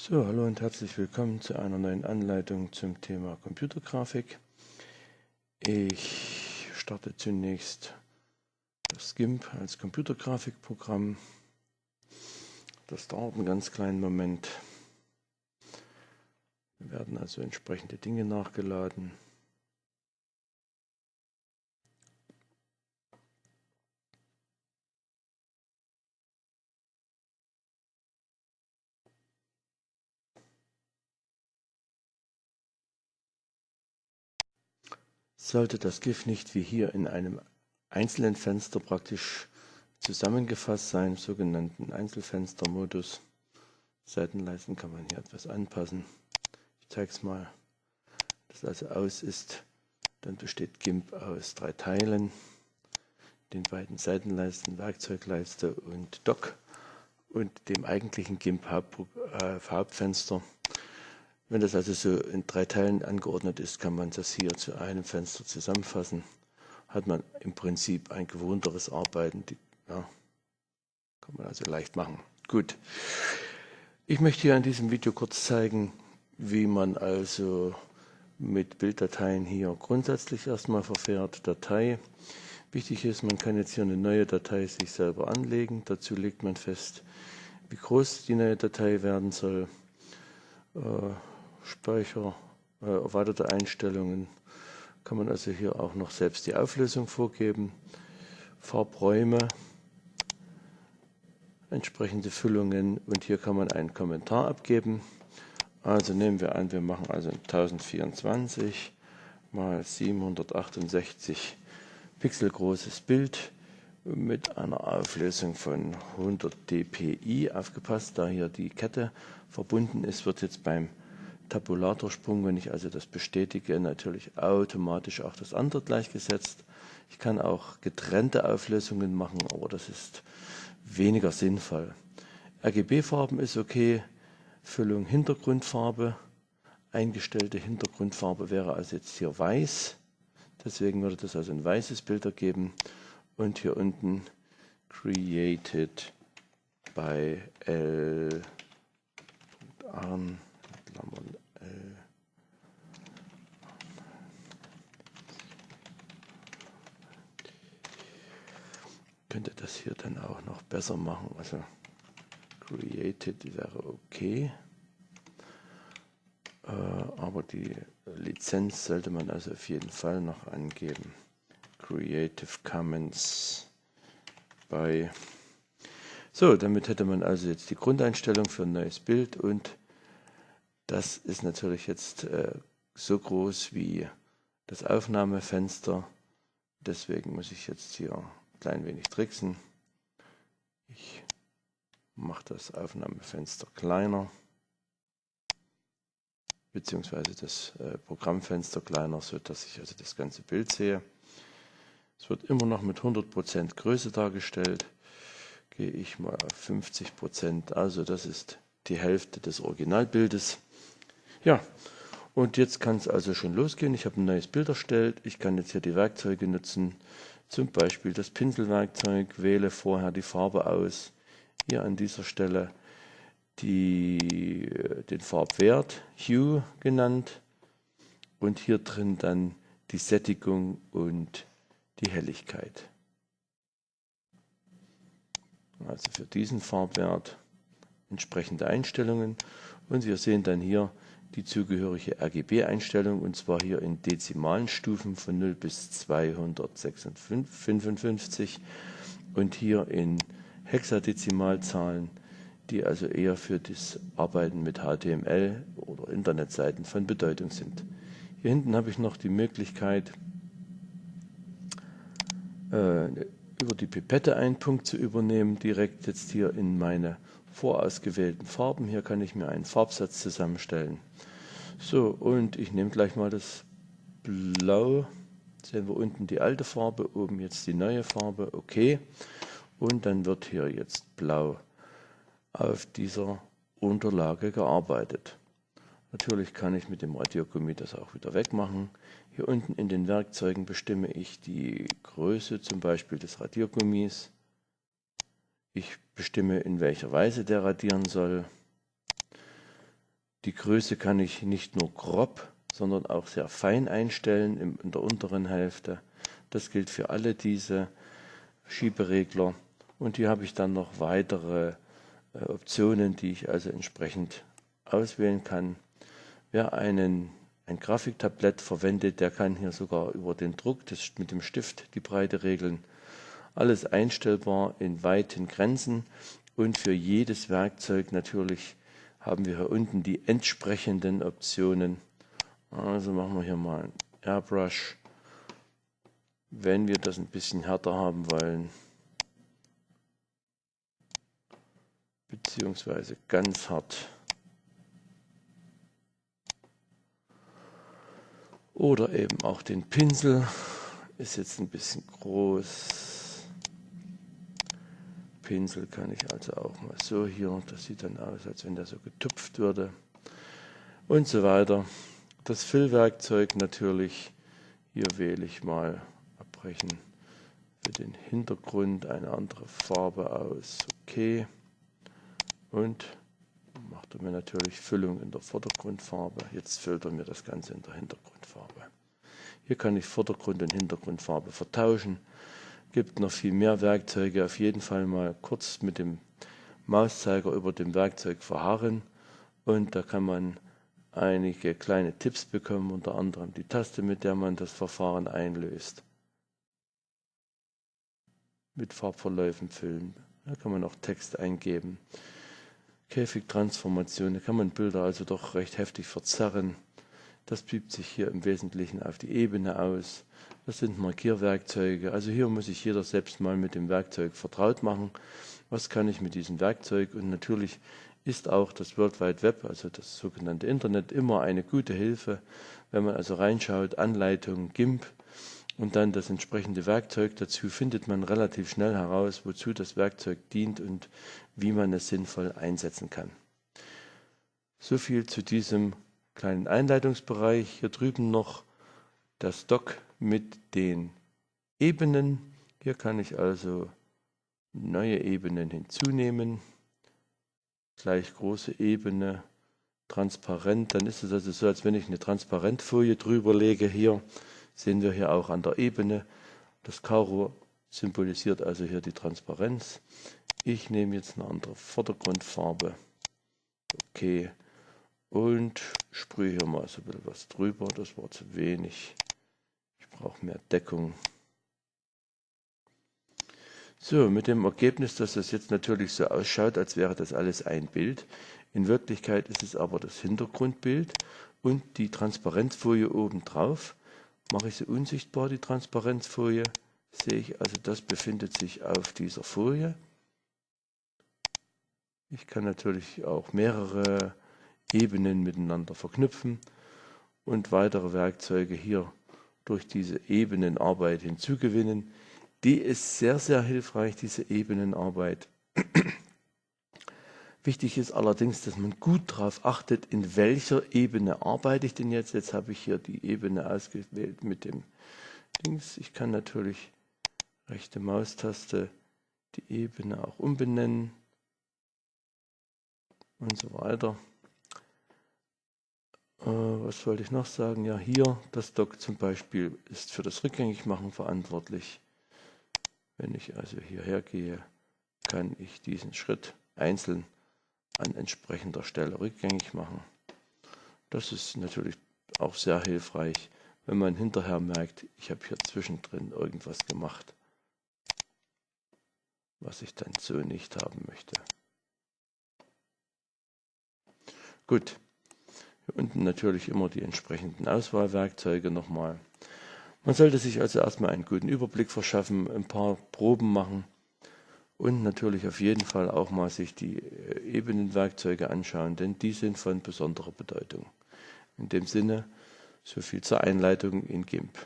So, hallo und herzlich willkommen zu einer neuen Anleitung zum Thema Computergrafik. Ich starte zunächst das GIMP als Computergrafikprogramm. Das dauert einen ganz kleinen Moment. Wir werden also entsprechende Dinge nachgeladen. Sollte das GIF nicht wie hier in einem einzelnen Fenster praktisch zusammengefasst sein, im sogenannten Einzelfenstermodus. Seitenleisten kann man hier etwas anpassen. Ich zeige es mal. Das also aus ist, dann besteht GIMP aus drei Teilen, den beiden Seitenleisten, Werkzeugleiste und Dock und dem eigentlichen GIMP Hauptfenster. Wenn das also so in drei Teilen angeordnet ist, kann man das hier zu einem Fenster zusammenfassen. Hat man im Prinzip ein gewohnteres Arbeiten. Die, ja, kann man also leicht machen. Gut. Ich möchte hier in diesem Video kurz zeigen, wie man also mit Bilddateien hier grundsätzlich erstmal verfährt. Datei. Wichtig ist, man kann jetzt hier eine neue Datei sich selber anlegen. Dazu legt man fest, wie groß die neue Datei werden soll. Äh, Speicher, äh, erweiterte Einstellungen kann man also hier auch noch selbst die Auflösung vorgeben, Farbräume, entsprechende Füllungen und hier kann man einen Kommentar abgeben. Also nehmen wir an, wir machen also 1024 mal 768 Pixel großes Bild mit einer Auflösung von 100 dpi. Aufgepasst, da hier die Kette verbunden ist, wird jetzt beim Tabulatorsprung, wenn ich also das bestätige, natürlich automatisch auch das andere gleichgesetzt. Ich kann auch getrennte Auflösungen machen, aber das ist weniger sinnvoll. RGB-Farben ist okay, Füllung Hintergrundfarbe, eingestellte Hintergrundfarbe wäre also jetzt hier weiß, deswegen würde das also ein weißes Bild ergeben und hier unten created by L. Könnte das hier dann auch noch besser machen. Also created wäre okay. Äh, aber die Lizenz sollte man also auf jeden Fall noch angeben. Creative Commons bei so, damit hätte man also jetzt die Grundeinstellung für ein neues Bild und das ist natürlich jetzt äh, so groß wie das Aufnahmefenster. Deswegen muss ich jetzt hier klein wenig tricksen. Ich mache das Aufnahmefenster kleiner, beziehungsweise das äh, Programmfenster kleiner, sodass ich also das ganze Bild sehe. Es wird immer noch mit 100% Größe dargestellt. Gehe ich mal auf 50%, also das ist die Hälfte des Originalbildes. Ja, und jetzt kann es also schon losgehen. Ich habe ein neues Bild erstellt. Ich kann jetzt hier die Werkzeuge nutzen. Zum Beispiel das Pinselwerkzeug. Wähle vorher die Farbe aus. Hier an dieser Stelle die, den Farbwert, Hue genannt. Und hier drin dann die Sättigung und die Helligkeit. Also für diesen Farbwert entsprechende Einstellungen. Und wir sehen dann hier die zugehörige RGB-Einstellung und zwar hier in dezimalen Stufen von 0 bis 255 und hier in Hexadezimalzahlen, die also eher für das Arbeiten mit HTML oder Internetseiten von Bedeutung sind. Hier hinten habe ich noch die Möglichkeit, äh, über die Pipette einen Punkt zu übernehmen, direkt jetzt hier in meine vorausgewählten Farben. Hier kann ich mir einen Farbsatz zusammenstellen. So, und ich nehme gleich mal das Blau. Sehen wir unten die alte Farbe, oben jetzt die neue Farbe. Okay. Und dann wird hier jetzt blau auf dieser Unterlage gearbeitet. Natürlich kann ich mit dem Radiergummi das auch wieder wegmachen. Hier unten in den Werkzeugen bestimme ich die Größe zum Beispiel des Radiergummis. Ich bestimme, in welcher Weise der radieren soll. Die Größe kann ich nicht nur grob, sondern auch sehr fein einstellen in der unteren Hälfte. Das gilt für alle diese Schieberegler. Und hier habe ich dann noch weitere äh, Optionen, die ich also entsprechend auswählen kann. Wer einen, ein Grafiktablett verwendet, der kann hier sogar über den Druck des, mit dem Stift die Breite regeln. Alles einstellbar in weiten Grenzen und für jedes Werkzeug natürlich haben wir hier unten die entsprechenden Optionen. Also machen wir hier mal ein Airbrush, wenn wir das ein bisschen härter haben wollen. Beziehungsweise ganz hart. Oder eben auch den Pinsel. Ist jetzt ein bisschen groß. Pinsel kann ich also auch mal so hier. Das sieht dann aus, als wenn der so getupft würde. Und so weiter. Das Füllwerkzeug natürlich. Hier wähle ich mal abbrechen. Für den Hintergrund eine andere Farbe aus. Okay. Und macht er mir natürlich Füllung in der Vordergrundfarbe. Jetzt füllt er mir das Ganze in der Hintergrundfarbe. Hier kann ich Vordergrund und Hintergrundfarbe vertauschen. Gibt noch viel mehr Werkzeuge. Auf jeden Fall mal kurz mit dem Mauszeiger über dem Werkzeug verharren. Und da kann man einige kleine Tipps bekommen, unter anderem die Taste, mit der man das Verfahren einlöst. Mit Farbverläufen füllen. Da kann man auch Text eingeben. Käfigtransformation, da kann man Bilder also doch recht heftig verzerren. Das übt sich hier im Wesentlichen auf die Ebene aus. Das sind Markierwerkzeuge. Also hier muss sich jeder selbst mal mit dem Werkzeug vertraut machen. Was kann ich mit diesem Werkzeug? Und natürlich ist auch das World Wide Web, also das sogenannte Internet, immer eine gute Hilfe. Wenn man also reinschaut, Anleitung, GIMP, und dann das entsprechende Werkzeug dazu findet man relativ schnell heraus, wozu das Werkzeug dient und wie man es sinnvoll einsetzen kann. So viel zu diesem kleinen Einleitungsbereich. Hier drüben noch das Dock mit den Ebenen. Hier kann ich also neue Ebenen hinzunehmen. Gleich große Ebene, transparent. Dann ist es also so, als wenn ich eine Transparentfolie drüber lege hier sehen wir hier auch an der Ebene. Das Karo symbolisiert also hier die Transparenz. Ich nehme jetzt eine andere Vordergrundfarbe. Okay. Und sprühe hier mal so ein bisschen was drüber. Das war zu wenig. Ich brauche mehr Deckung. So, mit dem Ergebnis, dass das jetzt natürlich so ausschaut, als wäre das alles ein Bild. In Wirklichkeit ist es aber das Hintergrundbild und die Transparenzfolie oben drauf mache ich sie unsichtbar, die Transparenzfolie, sehe ich also, das befindet sich auf dieser Folie. Ich kann natürlich auch mehrere Ebenen miteinander verknüpfen und weitere Werkzeuge hier durch diese Ebenenarbeit hinzugewinnen. Die ist sehr, sehr hilfreich, diese Ebenenarbeit. Wichtig ist allerdings, dass man gut darauf achtet, in welcher Ebene arbeite ich denn jetzt. Jetzt habe ich hier die Ebene ausgewählt mit dem Dings. Ich kann natürlich rechte Maustaste die Ebene auch umbenennen und so weiter. Äh, was wollte ich noch sagen? Ja, hier das Dock zum Beispiel ist für das Rückgängigmachen verantwortlich. Wenn ich also hierher gehe, kann ich diesen Schritt einzeln an entsprechender Stelle rückgängig machen. Das ist natürlich auch sehr hilfreich, wenn man hinterher merkt, ich habe hier zwischendrin irgendwas gemacht, was ich dann so nicht haben möchte. Gut, unten natürlich immer die entsprechenden Auswahlwerkzeuge nochmal. Man sollte sich also erstmal einen guten Überblick verschaffen, ein paar Proben machen und natürlich auf jeden Fall auch mal sich die äh, Ebenenwerkzeuge anschauen, denn die sind von besonderer Bedeutung. In dem Sinne, so viel zur Einleitung in GIMP.